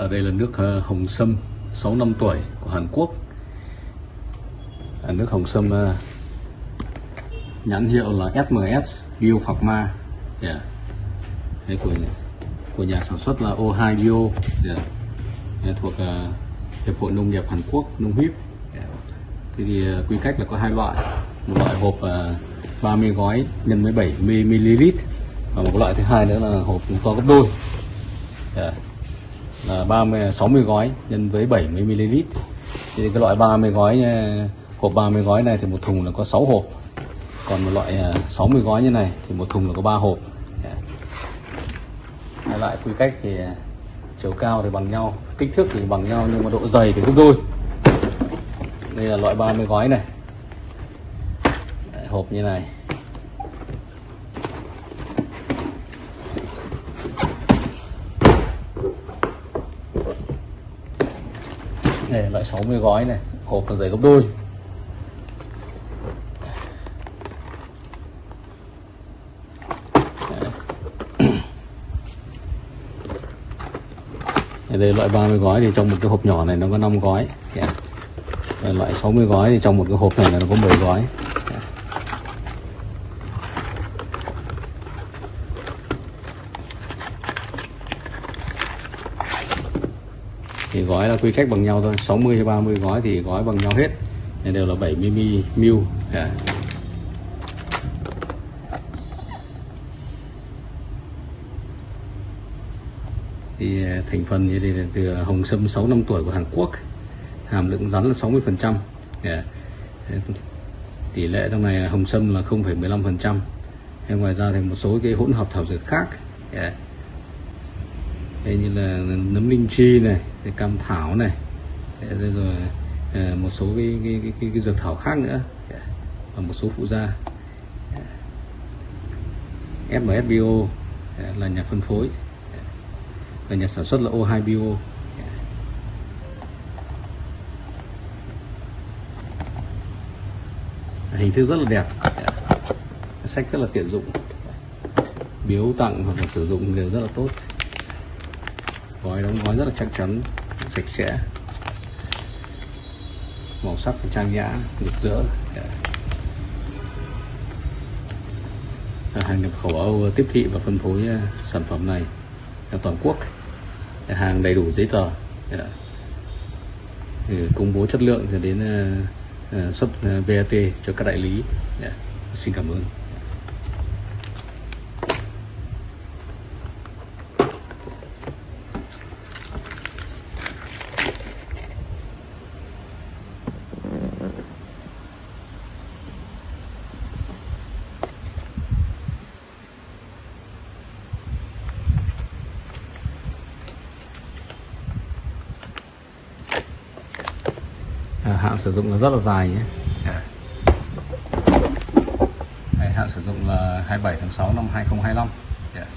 ở đây là nước ờ, hồng sâm 6 năm tuổi của Hàn Quốc à, nước hồng sâm ờ, nhãn hiệu là SMS Bio Pharma yeah. Dạ. Thế của của nhà sản xuất là O2 Bio yeah. Thế thuộc uh, Hiệp hội Nông nghiệp Hàn Quốc Nông hiếp yeah. Dạ. Thế thì uh, quy cách là có hai loại một loại hộp uh, 30 gói nhân 17 ml và một loại thứ hai nữa là hộp to gấp đôi yeah là 30 60 gói nhân với 70 ml. Thì cái loại 30 gói ờ, hộp 30 gói này thì một thùng là có 6 hộp. Còn một loại ờ, 60 gói như này thì một thùng là có 3 hộp. Dạ. Hai loại quy cách thì ờ, chiều cao thì bằng nhau kích thước thì bằng nhau nhưng mà độ dày thì gấp đôi. Đây là loại 30 gói này. Đấy, hộp như này. Này, loại 60 gói này, hộp là dày gấp đôi. Đây, loại 30 gói thì trong một cái hộp nhỏ này nó có 5 gói. Yeah. loại 60 gói thì trong một cái hộp này nó có 10 gói. Thì gói là quy cách bằng nhau thôi. 60 hay 30 gói thì gói bằng nhau hết. Này đều là 70 ml yeah. thì à, thành phần như đây là từ hồng sâm 6 năm tuổi của Hàn Quốc. Hàm lượng rắn là 60 phần trăm. Dạ. Yeah. tỷ lệ trong này hồng sâm là 0,15 phần trăm. Ngoài ra thì một số cái hỗn hợp thảo dược khác. Dạ. Yeah. Đây như là nấm linh chi này cam thảo này rồi, rồi ờ, một số cái, cái, cái, cái, cái dược thảo khác nữa và một số phụ gia yeah. FMS Bio ờ, là nhà phân phối và nhà sản xuất là O2 Bio hình thức rất là đẹp sách rất là tiện dụng biếu tặng hoặc là sử dụng đều rất là tốt gói đóng gói rất là chắc chắn, sạch sẽ. Màu sắc trang nhã, rực rỡ. Hàng nhập khẩu Âu tiếp thị và phân phối ờ, sản phẩm này toàn quốc. Hàng đầy đủ giấy tờ. Dạ. Công bố chất lượng cho đến ờ, ờ, xuất VAT cho các đại lý. Dạ. Xin cảm ơn. Hạn sử dụng là rất là dài nhé dạ. yeah. Hạn sử dụng là 27 tháng 6 năm 2025 yeah.